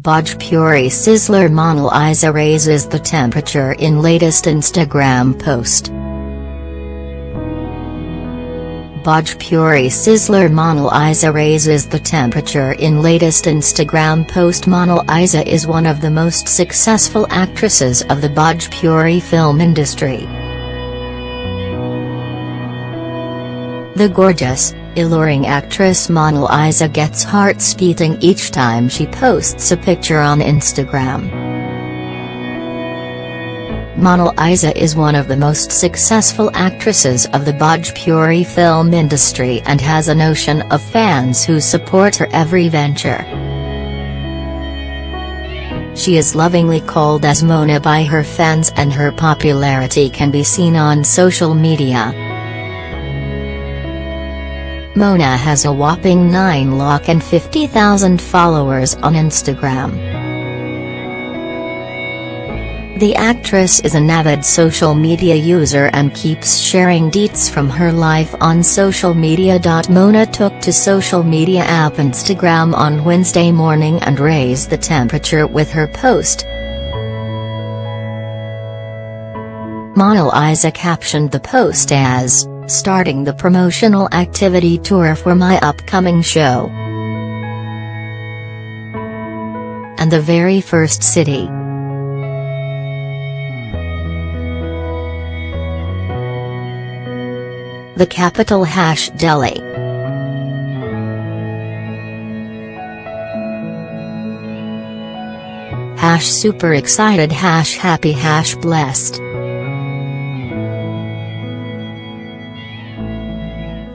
Bhojpuri sizzler Monalisa raises the temperature in latest Instagram post. Bhojpuri sizzler Isa raises the temperature in latest Instagram post Isa is one of the most successful actresses of the Bhojpuri film industry. The gorgeous, alluring actress Monalisa gets hearts beating each time she posts a picture on Instagram. Monalisa is one of the most successful actresses of the Bhojpuri film industry and has an ocean of fans who support her every venture. She is lovingly called as Mona by her fans and her popularity can be seen on social media. Mona has a whopping 9 lakh and 50,000 followers on Instagram. The actress is an avid social media user and keeps sharing deets from her life on social media. Mona took to social media app Instagram on Wednesday morning and raised the temperature with her post. Monalisa captioned the post as, starting the promotional activity tour for my upcoming show. And the very first city. The capital hash Delhi. Hash super excited hash happy hash blessed.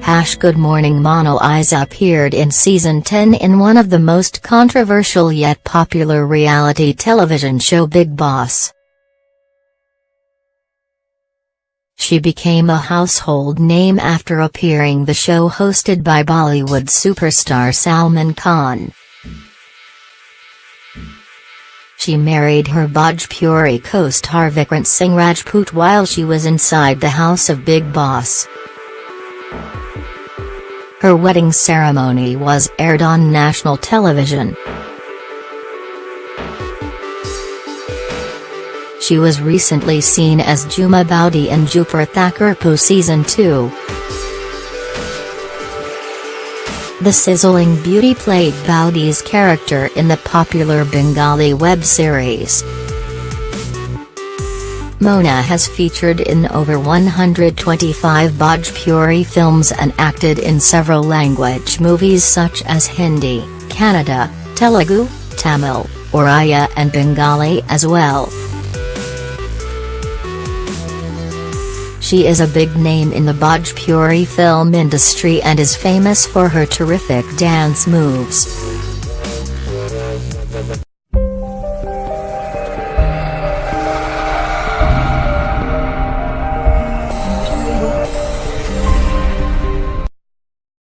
Hash Good Morning Monalisa appeared in season 10 in one of the most controversial yet popular reality television show Bigg Boss. She became a household name after appearing the show hosted by Bollywood superstar Salman Khan. She married her Bhojpuri co-star Vikrant Singh Rajput while she was inside the house of Bigg Boss. Her wedding ceremony was aired on national television. She was recently seen as Jhuma Boudi in Dupur Thakurpo Season 2. The sizzling beauty played Boudi's character in the popular Bengali web series. Mona has featured in over 125 Bhojpuri films and acted in several language movies such as Hindi, Kannada, Telugu, Tamil, Oriya and Bengali as well. She is a big name in the Bhojpuri film industry and is famous for her terrific dance moves.